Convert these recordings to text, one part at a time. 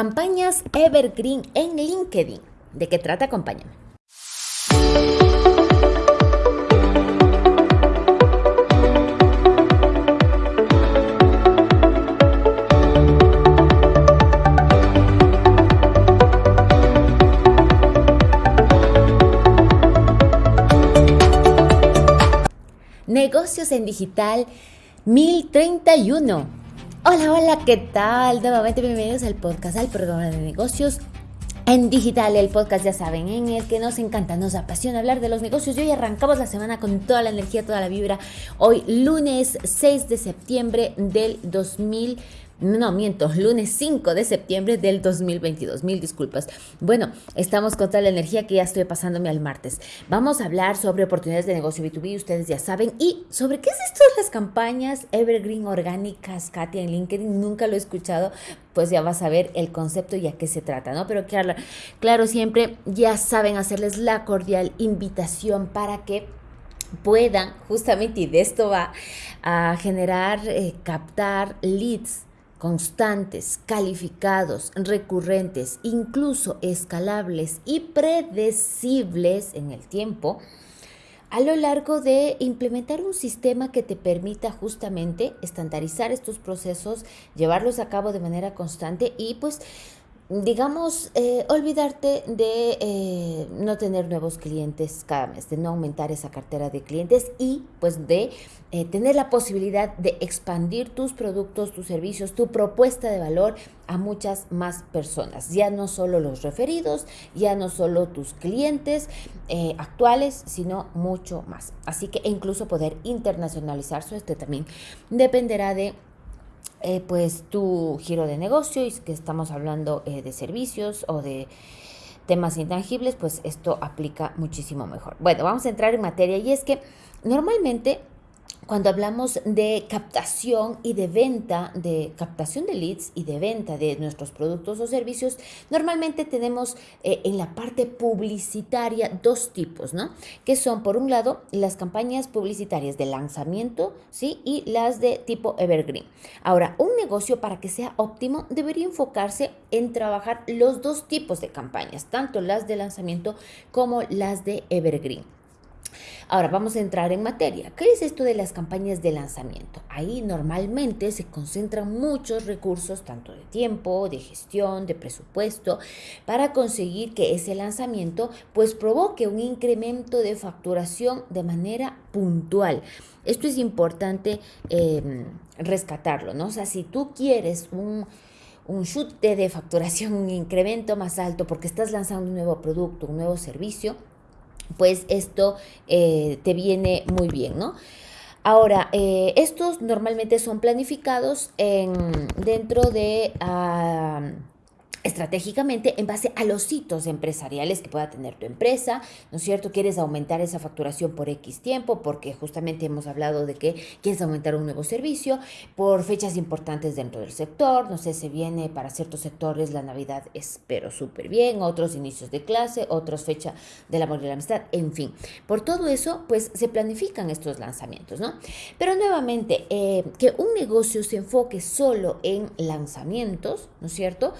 Campañas Evergreen en LinkedIn. ¿De qué trata? Acompáñame. Negocios en Digital 1031. Hola, hola, ¿qué tal? Nuevamente bienvenidos al podcast, al programa de negocios en digital, el podcast ya saben, en el que nos encanta, nos apasiona hablar de los negocios. Y hoy arrancamos la semana con toda la energía, toda la vibra. Hoy lunes 6 de septiembre del 2020 no, miento, lunes 5 de septiembre del 2022. Mil disculpas. Bueno, estamos con toda la energía que ya estoy pasándome al martes. Vamos a hablar sobre oportunidades de negocio B2B, ustedes ya saben. Y sobre qué es esto de las campañas Evergreen orgánicas, Katia, en LinkedIn. Nunca lo he escuchado, pues ya vas a ver el concepto y a qué se trata, ¿no? Pero claro, claro siempre ya saben hacerles la cordial invitación para que puedan, justamente, y de esto va, a generar, eh, captar leads constantes, calificados, recurrentes, incluso escalables y predecibles en el tiempo, a lo largo de implementar un sistema que te permita justamente estandarizar estos procesos, llevarlos a cabo de manera constante y pues digamos, eh, olvidarte de eh, no tener nuevos clientes cada mes, de no aumentar esa cartera de clientes y pues de eh, tener la posibilidad de expandir tus productos, tus servicios, tu propuesta de valor a muchas más personas. Ya no solo los referidos, ya no solo tus clientes actuales, sino mucho más. Así que incluso poder internacionalizarse, este también dependerá de eh, pues tu giro de negocio y que estamos hablando eh, de servicios o de temas intangibles, pues esto aplica muchísimo mejor. Bueno, vamos a entrar en materia y es que normalmente cuando hablamos de captación y de venta, de captación de leads y de venta de nuestros productos o servicios, normalmente tenemos eh, en la parte publicitaria dos tipos, ¿no? Que son, por un lado, las campañas publicitarias de lanzamiento, ¿sí? Y las de tipo evergreen. Ahora, un negocio para que sea óptimo debería enfocarse en trabajar los dos tipos de campañas, tanto las de lanzamiento como las de evergreen. Ahora vamos a entrar en materia. ¿Qué es esto de las campañas de lanzamiento? Ahí normalmente se concentran muchos recursos, tanto de tiempo, de gestión, de presupuesto, para conseguir que ese lanzamiento pues provoque un incremento de facturación de manera puntual. Esto es importante em, rescatarlo, ¿no? O sea, si tú quieres un un chute de facturación, un incremento más alto porque estás lanzando un nuevo producto, un nuevo servicio, pues esto eh, te viene muy bien, ¿no? Ahora, eh, estos normalmente son planificados en, dentro de... Ah, estratégicamente en base a los hitos empresariales que pueda tener tu empresa, ¿no es cierto? Quieres aumentar esa facturación por X tiempo, porque justamente hemos hablado de que quieres aumentar un nuevo servicio, por fechas importantes dentro del sector, no sé, se viene para ciertos sectores la Navidad, espero súper bien, otros inicios de clase, otros fecha del amor y la amistad, en fin. Por todo eso, pues se planifican estos lanzamientos, ¿no? Pero nuevamente, eh, que un negocio se enfoque solo en lanzamientos, ¿no es cierto?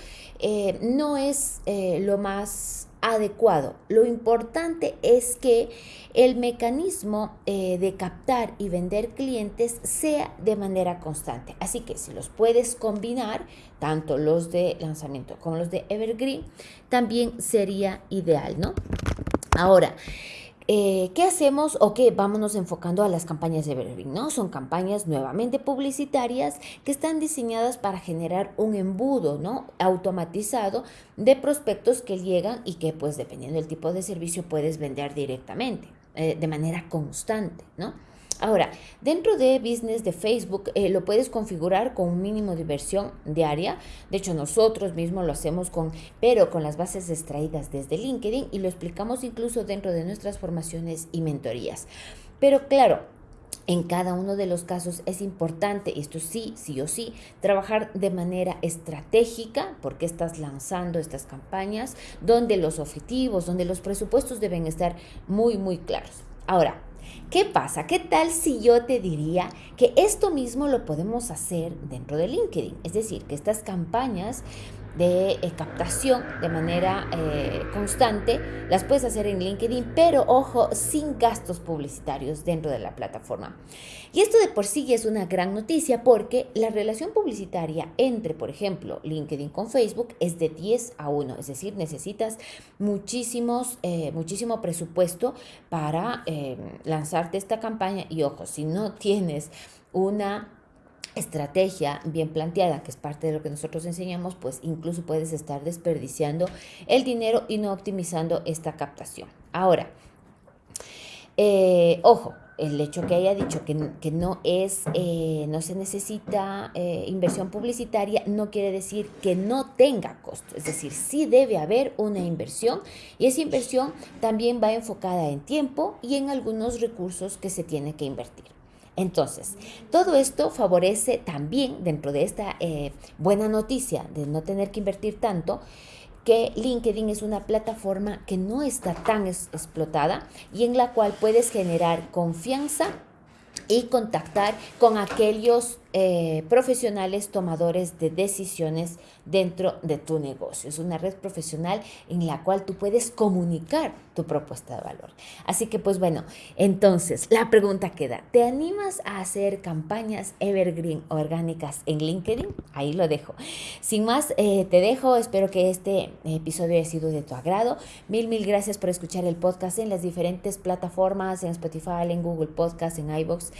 No es eh, lo más adecuado. Lo importante es que el mecanismo eh, de captar y vender clientes sea de manera constante. Así que si los puedes combinar, tanto los de lanzamiento como los de Evergreen, también sería ideal, ¿no? Ahora, eh, ¿qué hacemos o qué? Vámonos enfocando a las campañas de Evergreen, ¿no? Son campañas nuevamente publicitarias que están diseñadas para generar un embudo, ¿no? Automatizado de prospectos que llegan y que, pues, dependiendo del tipo de servicio, puedes vender directamente, eh, de manera constante, ¿no? Ahora, dentro de Business de Facebook eh, lo puedes configurar con un mínimo de inversión diaria. De hecho, nosotros mismos lo hacemos con, pero con las bases extraídas desde LinkedIn y lo explicamos incluso dentro de nuestras formaciones y mentorías. Pero claro, en cada uno de los casos es importante, esto sí, sí o sí, trabajar de manera estratégica porque estás lanzando estas campañas donde los objetivos, donde los presupuestos deben estar muy, muy claros. Ahora, ¿Qué pasa? ¿Qué tal si yo te diría que esto mismo lo podemos hacer dentro de LinkedIn? Es decir, que estas campañas de eh, captación de manera eh, constante, las puedes hacer en LinkedIn, pero ojo, sin gastos publicitarios dentro de la plataforma. Y esto de por sí es una gran noticia porque la relación publicitaria entre, por ejemplo, LinkedIn con Facebook es de 10 a 1, es decir, necesitas muchísimos, eh, muchísimo presupuesto para lanzarte esta campaña y ojo, si no tienes una estrategia bien planteada, que es parte de lo que nosotros enseñamos, pues incluso puedes estar desperdiciando el dinero y no optimizando esta captación. Ahora, eh, ojo, el hecho que haya dicho que, no es, eh, no se necesita eh, inversión publicitaria, no quiere decir que no tenga costo. Es decir, sí debe haber una inversión y esa inversión también va enfocada en tiempo y en algunos recursos que se tiene que invertir. Entonces, todo esto favorece también, dentro de esta eh, buena noticia de no tener que invertir tanto, que LinkedIn es una plataforma que no está tan explotada y en la cual puedes generar confianza y contactar con aquellos eh, profesionales tomadores de decisiones dentro de tu negocio. Es una red profesional en la cual tú puedes comunicar tu propuesta de valor. Así que pues bueno, entonces la pregunta queda, ¿te animas a hacer campañas evergreen orgánicas en LinkedIn? Ahí lo dejo. Sin más, eh, te dejo, espero que este episodio haya sido de tu agrado. Mil, mil gracias por escuchar el podcast en las diferentes plataformas, en Spotify, en Google Podcast, en iVoox,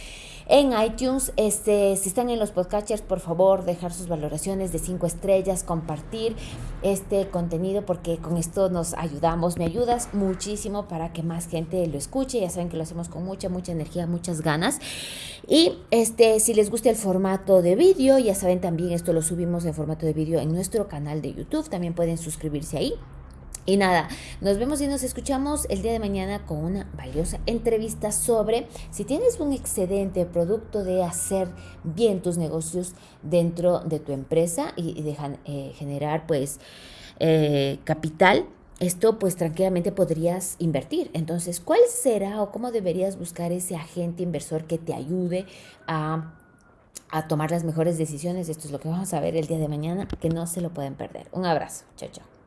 en iTunes. Este, si en los podcasters, por favor, dejar sus valoraciones de cinco estrellas, compartir este contenido porque con esto nos ayudamos, me ayudas muchísimo para que más gente lo escuche. Ya saben que lo hacemos con mucha, mucha energía, muchas ganas. Y este, si les gusta el formato de vídeo, ya saben también esto lo subimos en formato de vídeo en nuestro canal de YouTube. También pueden suscribirse ahí. Y nada, nos vemos y nos escuchamos el día de mañana con una valiosa entrevista sobre si tienes un excedente producto de hacer bien tus negocios dentro de tu empresa y, dejan eh, generar pues eh, capital. Esto pues tranquilamente podrías invertir. Entonces, ¿cuál será o cómo deberías buscar ese agente inversor que te ayude a a tomar las mejores decisiones. Esto es lo que vamos a ver el día de mañana, que no se lo pueden perder. Un abrazo. Chao, chao.